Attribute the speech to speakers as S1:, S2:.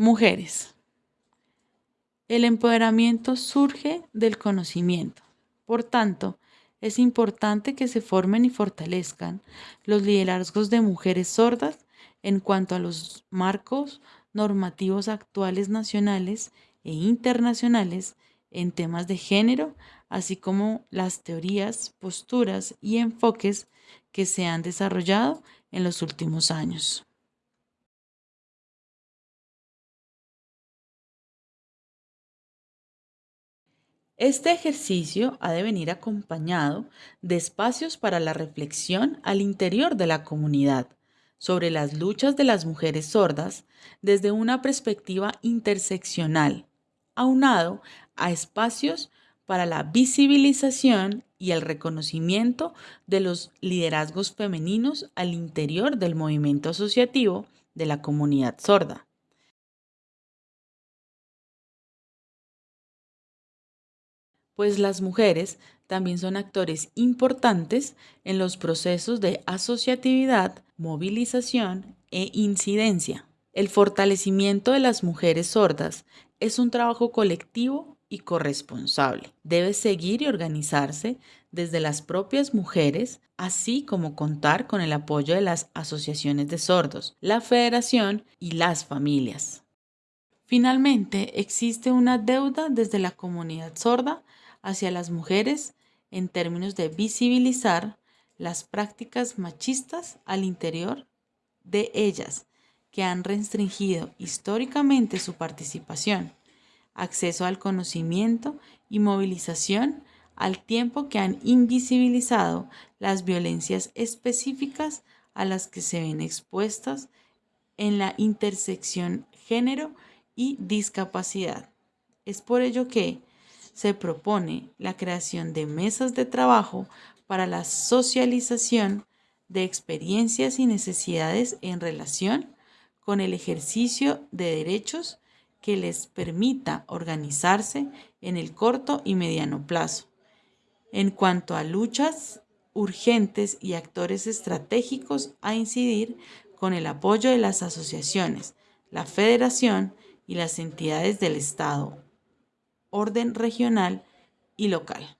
S1: Mujeres. El empoderamiento surge del conocimiento. Por tanto, es importante que se formen y fortalezcan los liderazgos de mujeres sordas en cuanto a los marcos normativos actuales nacionales e internacionales en temas de género, así como las teorías, posturas y enfoques que se han desarrollado en los últimos años. Este ejercicio ha de venir acompañado de espacios para la reflexión al interior de la comunidad sobre las luchas de las mujeres sordas desde una perspectiva interseccional, aunado a espacios para la visibilización y el reconocimiento de los liderazgos femeninos al interior del movimiento asociativo de la comunidad sorda. Pues las mujeres también son actores importantes en los procesos de asociatividad, movilización e incidencia. El fortalecimiento de las mujeres sordas es un trabajo colectivo y corresponsable. Debe seguir y organizarse desde las propias mujeres, así como contar con el apoyo de las asociaciones de sordos, la federación y las familias. Finalmente, existe una deuda desde la comunidad sorda hacia las mujeres en términos de visibilizar las prácticas machistas al interior de ellas que han restringido históricamente su participación, acceso al conocimiento y movilización al tiempo que han invisibilizado las violencias específicas a las que se ven expuestas en la intersección género y discapacidad. Es por ello que, se propone la creación de mesas de trabajo para la socialización de experiencias y necesidades en relación con el ejercicio de derechos que les permita organizarse en el corto y mediano plazo. En cuanto a luchas urgentes y actores estratégicos a incidir con el apoyo de las asociaciones, la federación y las entidades del Estado orden regional y local.